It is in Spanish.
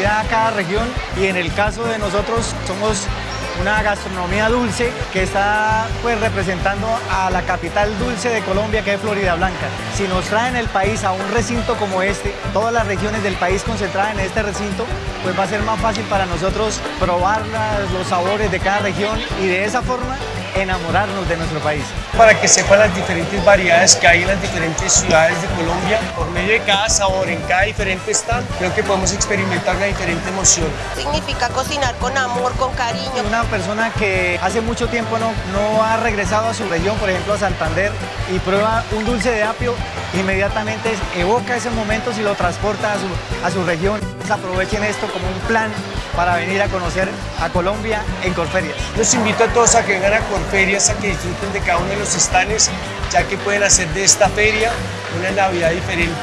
identidad a cada región y en el caso de nosotros somos una gastronomía dulce que está pues representando a la capital dulce de Colombia que es Florida Blanca. Si nos traen el país a un recinto como este, todas las regiones del país concentradas en este recinto, pues va a ser más fácil para nosotros probar los sabores de cada región y de esa forma enamorarnos de nuestro país. Para que sepan las diferentes variedades que hay en las diferentes ciudades de Colombia, por medio de cada sabor, en cada diferente stand, creo que podemos experimentar una diferente emoción. Significa cocinar con amor, con cariño. Una persona que hace mucho tiempo no, no ha regresado a su región, por ejemplo a Santander, y prueba un dulce de apio, inmediatamente evoca ese momento y lo transporta a su, a su región. Aprovechen esto como un plan para venir a conocer a Colombia en Corferias. Los invito a todos a que vengan a Corferias, a que disfruten de cada uno de los estanes, ya que pueden hacer de esta feria una Navidad diferente.